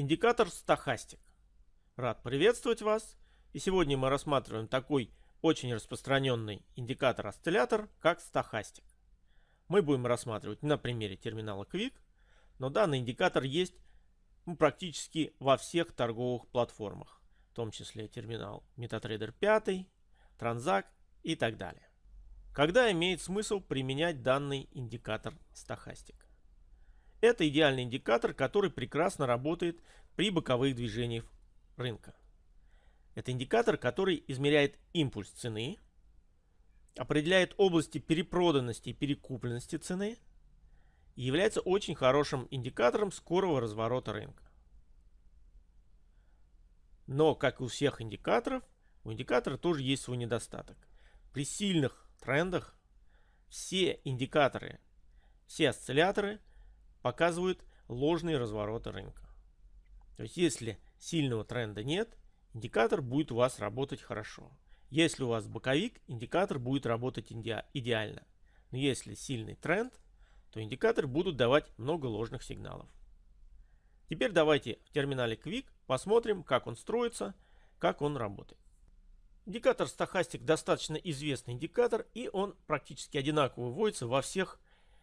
Индикатор стахастик. Рад приветствовать вас. И сегодня мы рассматриваем такой очень распространенный индикатор-осциллятор, как стахастик. Мы будем рассматривать на примере терминала Quick, но данный индикатор есть ну, практически во всех торговых платформах, в том числе терминал MetaTrader 5, Transact и так далее. Когда имеет смысл применять данный индикатор стахастик? Это идеальный индикатор, который прекрасно работает при боковых движениях рынка. Это индикатор, который измеряет импульс цены, определяет области перепроданности и перекупленности цены и является очень хорошим индикатором скорого разворота рынка. Но, как и у всех индикаторов, у индикатора тоже есть свой недостаток. При сильных трендах все индикаторы, все осцилляторы показывают ложные развороты рынка. То есть, если сильного тренда нет, индикатор будет у вас работать хорошо. Если у вас боковик, индикатор будет работать идеально. Но если сильный тренд, то индикатор будут давать много ложных сигналов. Теперь давайте в терминале Quick посмотрим, как он строится, как он работает. Индикатор стахастик достаточно известный индикатор, и он практически одинаково выводится во всех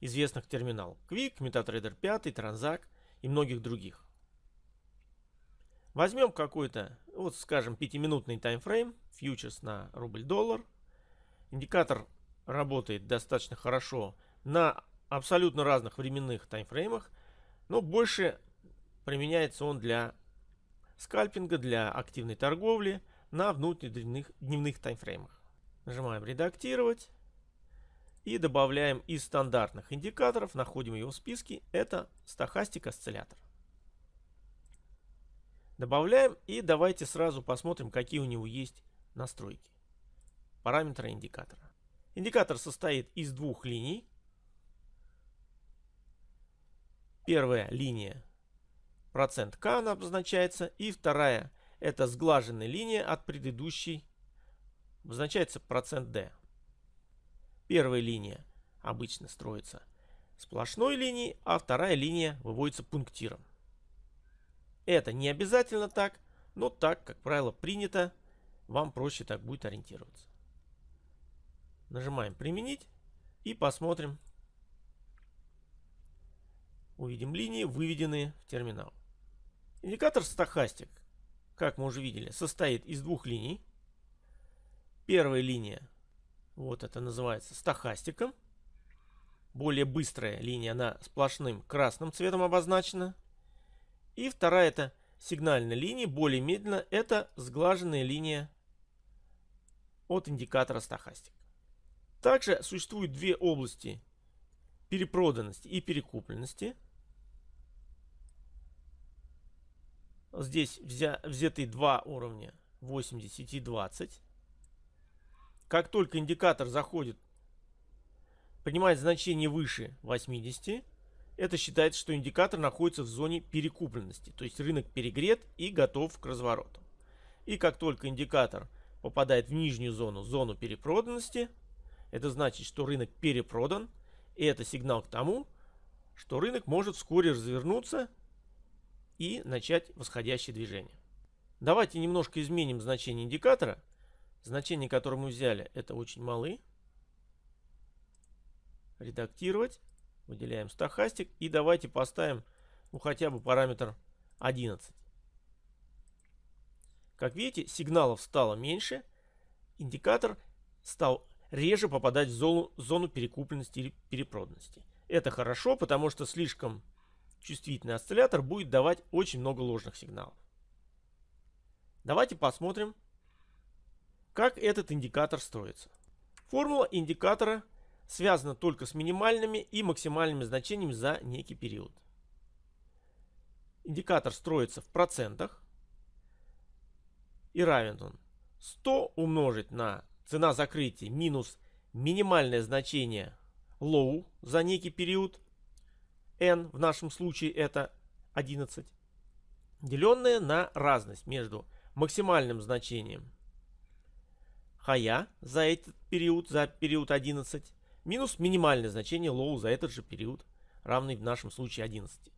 известных терминалах. Quick, MetaTrader 5, Transact и многих других. Возьмем какой-то, вот скажем, 5-минутный таймфрейм, фьючерс на рубль-доллар. Индикатор работает достаточно хорошо на абсолютно разных временных таймфреймах, но больше применяется он для скальпинга, для активной торговли на внутренних дневных таймфреймах. Нажимаем «Редактировать». И добавляем из стандартных индикаторов, находим его в списке, это стахастик осциллятор. Добавляем и давайте сразу посмотрим, какие у него есть настройки. Параметры индикатора. Индикатор состоит из двух линий. Первая линия процент К она обозначается. И вторая это сглаженная линия от предыдущей обозначается процент D. Первая линия обычно строится сплошной линией, а вторая линия выводится пунктиром. Это не обязательно так, но так, как правило, принято. Вам проще так будет ориентироваться. Нажимаем «Применить» и посмотрим. Увидим линии, выведенные в терминал. Индикатор стахастик, как мы уже видели, состоит из двух линий. Первая линия, вот это называется стахастиком. Более быстрая линия, она сплошным красным цветом обозначена. И вторая это сигнальная линия, более медленно, это сглаженная линия от индикатора стахастик. Также существуют две области перепроданности и перекупленности. Здесь взя, взяты два уровня 80 и 20. Как только индикатор заходит, принимает значение выше 80, это считается, что индикатор находится в зоне перекупленности, то есть рынок перегрет и готов к развороту. И как только индикатор попадает в нижнюю зону, зону перепроданности, это значит, что рынок перепродан, и это сигнал к тому, что рынок может вскоре развернуться и начать восходящее движение. Давайте немножко изменим значение индикатора. Значение, которое мы взяли, это очень малы. Редактировать. Выделяем стахастик и давайте поставим ну, хотя бы параметр 11. Как видите, сигналов стало меньше. Индикатор стал реже попадать в зону, зону перекупленности или перепроданности. Это хорошо, потому что слишком чувствительный осциллятор будет давать очень много ложных сигналов. Давайте посмотрим, как этот индикатор строится. Формула индикатора связано только с минимальными и максимальными значениями за некий период. Индикатор строится в процентах и равен он 100 умножить на цена закрытия минус минимальное значение low за некий период n, в нашем случае это 11, деленное на разность между максимальным значением high за этот период, за период 11, минус минимальное значение low за этот же период, равный в нашем случае 11.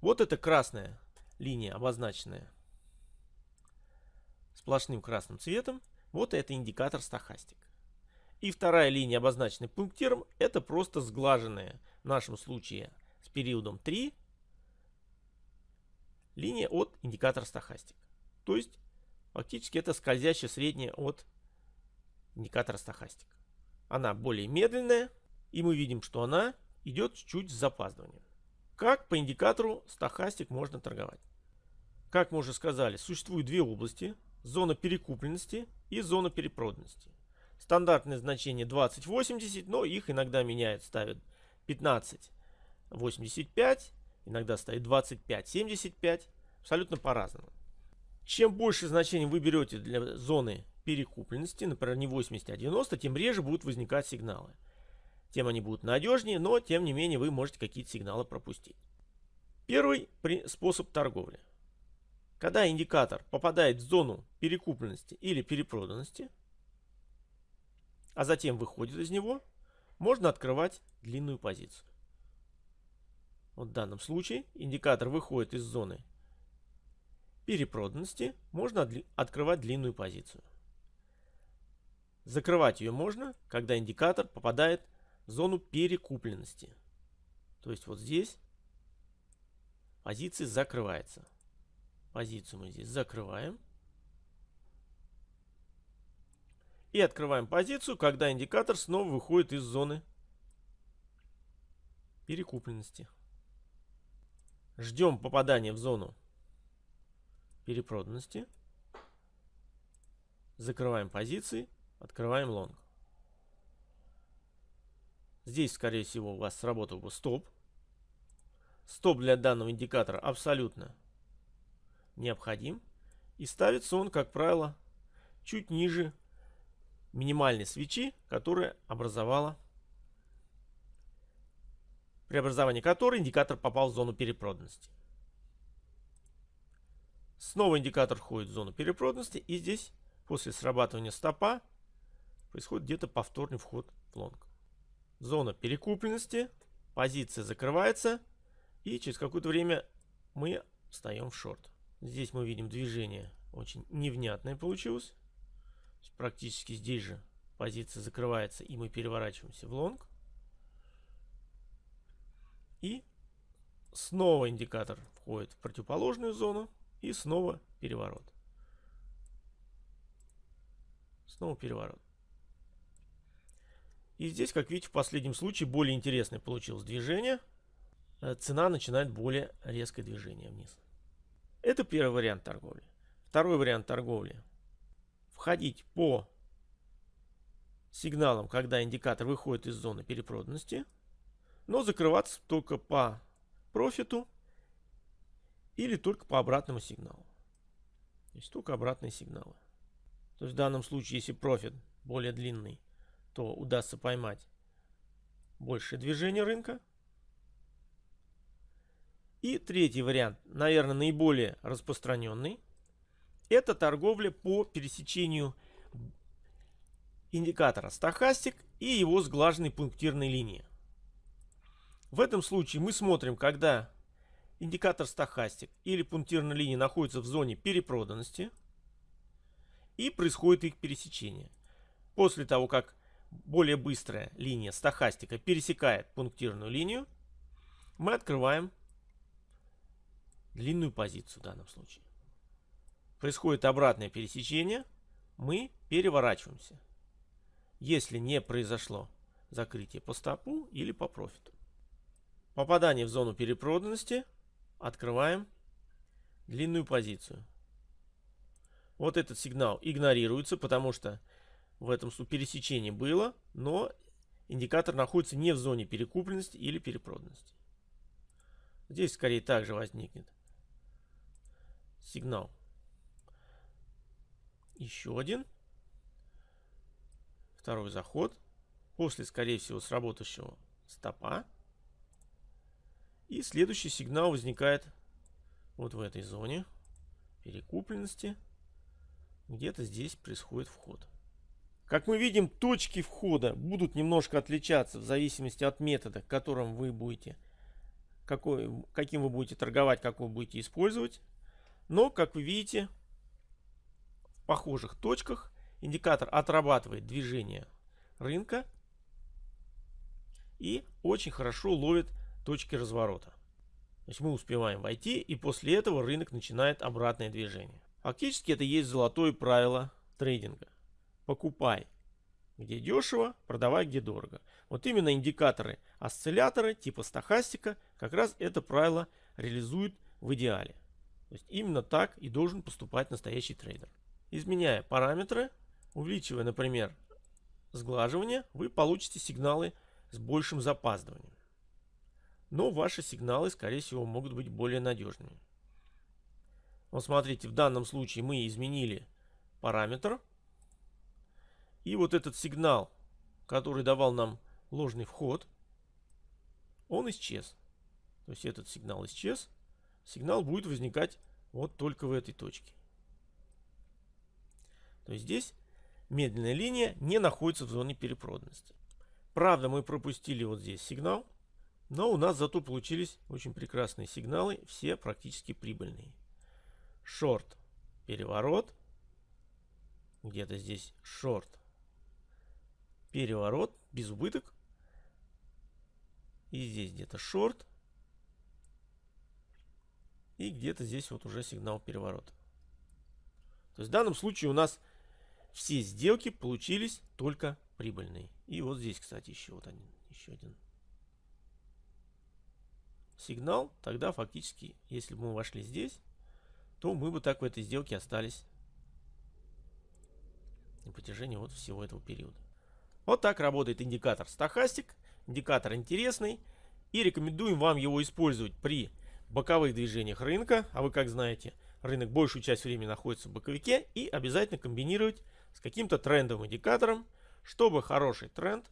Вот это красная линия, обозначенная сплошным красным цветом. Вот это индикатор стахастик. И вторая линия, обозначенная пунктиром, это просто сглаженная, в нашем случае с периодом 3, линия от индикатора стахастик. То есть, фактически это скользящая средняя от индикатора стахастик. Она более медленная, и мы видим, что она идет чуть с запаздыванием. Как по индикатору стахастик можно торговать? Как мы уже сказали, существует две области. Зона перекупленности и зона перепроданности. Стандартное значение 20-80, но их иногда меняют, ставят 15-85, иногда ставят 25-75, абсолютно по-разному. Чем больше значений вы берете для зоны перекупленности, например, не 80, а 90, тем реже будут возникать сигналы. Тем они будут надежнее, но тем не менее вы можете какие-то сигналы пропустить. Первый способ торговли. Когда индикатор попадает в зону перекупленности или перепроданности, а затем выходит из него, можно открывать длинную позицию. Вот в данном случае индикатор выходит из зоны перепроданности, можно открывать длинную позицию. Закрывать ее можно, когда индикатор попадает в зону перекупленности. То есть вот здесь позиция закрывается. Позицию мы здесь закрываем. И открываем позицию, когда индикатор снова выходит из зоны перекупленности. Ждем попадания в зону перепроданности. Закрываем позиции, открываем лонг. Здесь, скорее всего, у вас сработал бы стоп. Стоп для данного индикатора абсолютно необходим. И ставится он, как правило, чуть ниже минимальной свечи, которая образовала при образовании которой индикатор попал в зону перепроданности. Снова индикатор входит в зону перепроданности и здесь после срабатывания стопа происходит где-то повторный вход в лонг. Зона перекупленности, позиция закрывается и через какое-то время мы встаем в шорт. Здесь мы видим движение очень невнятное получилось. Практически здесь же позиция закрывается и мы переворачиваемся в лонг. И снова индикатор входит в противоположную зону и снова переворот. Снова переворот. И здесь, как видите, в последнем случае более интересное получилось движение. Э, цена начинает более резкое движение вниз. Это первый вариант торговли. Второй вариант торговли. Входить по сигналам, когда индикатор выходит из зоны перепроданности, но закрываться только по профиту или только по обратному сигналу. То есть только обратные сигналы. То есть в данном случае, если профит более длинный, то удастся поймать большее движение рынка. И третий вариант, наверное, наиболее распространенный. Это торговля по пересечению индикатора стахастик и его сглаженной пунктирной линии. В этом случае мы смотрим, когда индикатор стахастик или пунктирная линия находится в зоне перепроданности и происходит их пересечение. После того, как более быстрая линия стахастика пересекает пунктирную линию, мы открываем длинную позицию в данном случае. Происходит обратное пересечение, мы переворачиваемся. Если не произошло закрытие по стопу или по профиту. Попадание в зону перепроданности. Открываем длинную позицию. Вот этот сигнал игнорируется, потому что в этом пересечении было, но индикатор находится не в зоне перекупленности или перепроданности. Здесь скорее также возникнет сигнал. Еще один. Второй заход. После, скорее всего, сработающего стопа. И следующий сигнал возникает вот в этой зоне перекупленности. Где-то здесь происходит вход. Как мы видим, точки входа будут немножко отличаться в зависимости от метода, которым вы будете какой, каким вы будете торговать, как вы будете использовать. Но, как вы видите, в похожих точках индикатор отрабатывает движение рынка и очень хорошо ловит точки разворота. То есть мы успеваем войти, и после этого рынок начинает обратное движение. Фактически это есть золотое правило трейдинга. Покупай где дешево, продавай где дорого. Вот именно индикаторы осцилляторы типа стахастика как раз это правило реализуют в идеале. То есть именно так и должен поступать настоящий трейдер. Изменяя параметры, увеличивая, например, сглаживание, вы получите сигналы с большим запаздыванием. Но ваши сигналы, скорее всего, могут быть более надежными. Вот смотрите, в данном случае мы изменили параметр. И вот этот сигнал, который давал нам ложный вход, он исчез. То есть этот сигнал исчез. Сигнал будет возникать вот только в этой точке. То есть здесь медленная линия не находится в зоне перепроданности. Правда, мы пропустили вот здесь сигнал, но у нас зато получились очень прекрасные сигналы, все практически прибыльные. Шорт, переворот, где-то здесь шорт, переворот, без убыток, и здесь где-то шорт, и где-то здесь вот уже сигнал переворота. То есть в данном случае у нас все сделки получились только прибыльные. И вот здесь, кстати, еще вот один, еще один сигнал. Тогда фактически, если бы мы вошли здесь, то мы бы так в этой сделке остались на протяжении вот всего этого периода. Вот так работает индикатор стахастик. Индикатор интересный. И рекомендуем вам его использовать при боковых движениях рынка. А вы как знаете, рынок большую часть времени находится в боковике. И обязательно комбинировать с каким-то трендовым индикатором, чтобы хороший тренд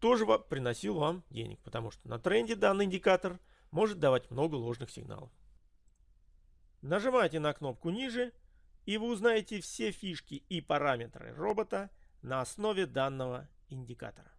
тоже приносил вам денег. Потому что на тренде данный индикатор может давать много ложных сигналов. Нажимайте на кнопку ниже, и вы узнаете все фишки и параметры робота на основе данного индикатора.